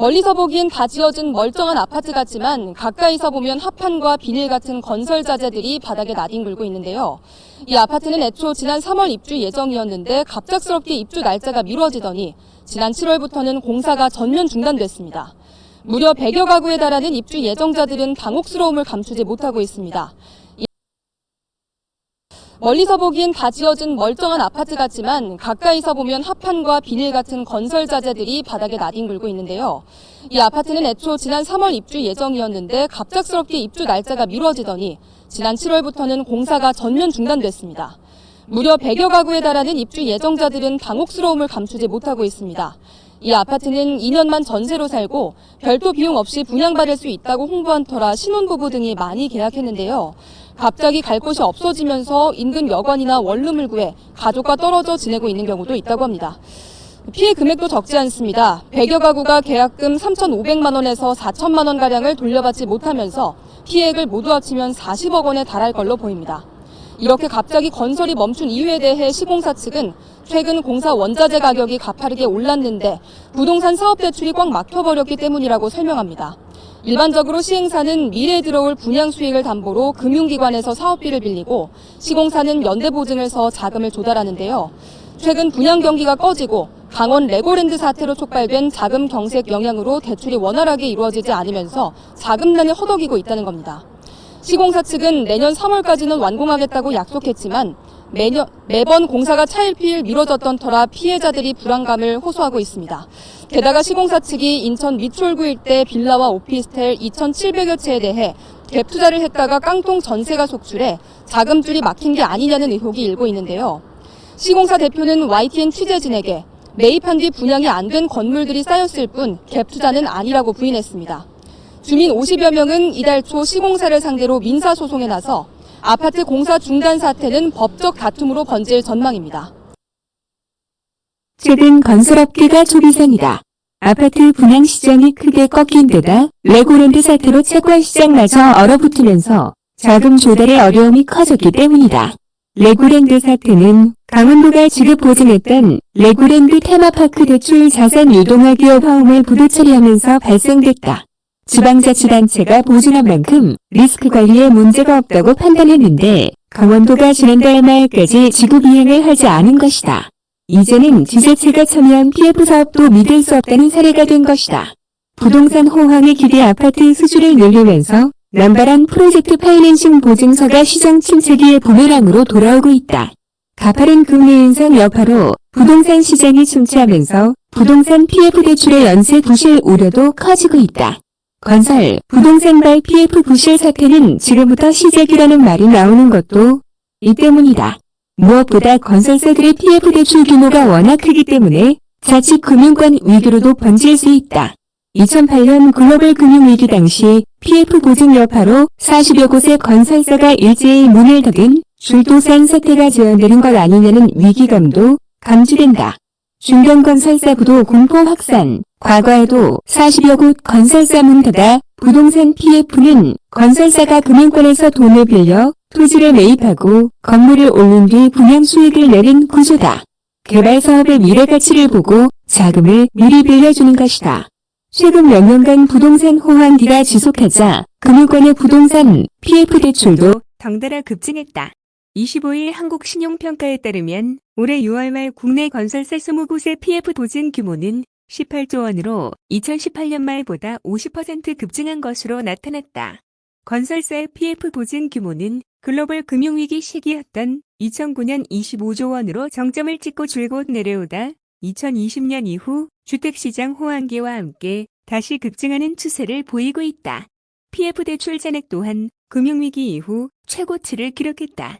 멀리서 보기엔 다 지어진 멀쩡한 아파트 같지만 가까이서 보면 합판과 비닐 같은 건설 자재들이 바닥에 나뒹굴고 있는데요. 이 아파트는 애초 지난 3월 입주 예정이었는데 갑작스럽게 입주 날짜가 미뤄지더니 지난 7월부터는 공사가 전면 중단됐습니다. 무려 100여 가구에 달하는 입주 예정자들은 당혹스러움을 감추지 못하고 있습니다. 멀리서 보기엔 다 지어진 멀쩡한 아파트 같지만 가까이서 보면 합판과 비닐 같은 건설 자재들이 바닥에 나뒹굴고 있는데요. 이 아파트는 애초 지난 3월 입주 예정이었는데 갑작스럽게 입주 날짜가 미뤄지더니 지난 7월부터는 공사가 전면 중단됐습니다. 무려 100여 가구에 달하는 입주 예정자들은 당혹스러움을 감추지 못하고 있습니다. 이 아파트는 2년만 전세로 살고 별도 비용 없이 분양받을 수 있다고 홍보한 터라 신혼부부 등이 많이 계약했는데요. 갑자기 갈 곳이 없어지면서 인근 여관이나 원룸을 구해 가족과 떨어져 지내고 있는 경우도 있다고 합니다. 피해 금액도 적지 않습니다. 100여 가구가 계약금 3,500만 원에서 4천만 원 가량을 돌려받지 못하면서 피해액을 모두 합치면 40억 원에 달할 걸로 보입니다. 이렇게 갑자기 건설이 멈춘 이유에 대해 시공사 측은 최근 공사 원자재 가격이 가파르게 올랐는데 부동산 사업 대출이 꽉 막혀버렸기 때문이라고 설명합니다. 일반적으로 시행사는 미래에 들어올 분양 수익을 담보로 금융기관에서 사업비를 빌리고 시공사는 연대보증을 서 자금을 조달하는데요. 최근 분양 경기가 꺼지고 강원 레고랜드 사태로 촉발된 자금 경색 영향으로 대출이 원활하게 이루어지지 않으면서 자금난을 허덕이고 있다는 겁니다. 시공사 측은 내년 3월까지는 완공하겠다고 약속했지만 매년, 매번 공사가 차일피일 미뤄졌던 터라 피해자들이 불안감을 호소하고 있습니다. 게다가 시공사 측이 인천 미추홀구 일대 빌라와 오피스텔 2,700여 채에 대해 갭 투자를 했다가 깡통 전세가 속출해 자금줄이 막힌 게 아니냐는 의혹이 일고 있는데요. 시공사 대표는 YTN 취재진에게 매입한 뒤 분양이 안 된 건물들이 쌓였을 뿐 갭 투자는 아니라고 부인했습니다. 주민 50여 명은 이달 초 시공사를 상대로 민사소송에 나서 아파트 공사 중단 사태는 법적 다툼으로 번질 전망입니다. 최근 건설업계가 초비상이다. 아파트 분양 시장이 크게 꺾인 데다 레고랜드 사태로 채권 시장마저 얼어붙으면서 자금 조달의 어려움이 커졌기 때문이다. 레고랜드 사태는 강원도가 지급 보증했던 레고랜드 테마파크 대출 자산 유동화 기업어음을 부도 처리하면서 발생됐다. 지방자치단체가 보증한 만큼 리스크 관리에 문제가 없다고 판단했는데 강원도가 지난달 말까지 지급 이행을 하지 않은 것이다. 이제는 지자체가 참여한 PF 사업도 믿을 수 없다는 사례가 된 것이다. 부동산 호황에 기대 아파트 수주를 늘리면서 남발한 프로젝트 파이낸싱 보증서가 시장 침체기에 부메랑으로 돌아오고 있다. 가파른 금리 인상 여파로 부동산 시장이 침체하면서 부동산 PF 대출의 연쇄 부실 우려도 커지고 있다. 건설, 부동산 발 PF 부실 사태는 지금부터 시작이라는 말이 나오는 것도 이 때문이다. 무엇보다 건설사들의 PF 대출 규모가 워낙 크기 때문에 자칫 금융권 위기로도 번질 수 있다. 2008년 글로벌 금융위기 당시 PF 보증 여파로 40여 곳의 건설사가 일제히 문을 닫은 줄도산 사태가 재현되는 것 아니냐는 위기감도 감지된다. 중견건설사 부도 공포 확산, 과거에도 40여 곳 건설사 문 닫아 부동산 PF는 건설사가 금융권에서 돈을 빌려 토지를 매입하고 건물을 올린 뒤 분양 수익을 내는 구조다. 개발 사업의 미래 가치를 보고 자금을 미리 빌려주는 것이다. 최근 몇 년간 부동산 호황기가 지속하자 금융권의 부동산 PF 대출도 덩달아 급증했다. 25일 한국신용평가에 따르면 올해 6월 말 국내 건설사 20곳의 PF 보증 규모는 18조 원으로 2018년 말보다 50% 급증한 것으로 나타났다. 건설사의 PF 보증 규모는 글로벌 금융위기 시기였던 2009년 25조 원으로 정점을 찍고 줄곧 내려오다 2020년 이후 주택시장 호황기와 함께 다시 급증하는 추세를 보이고 있다. PF 대출 잔액 또한 금융위기 이후 최고치를 기록했다.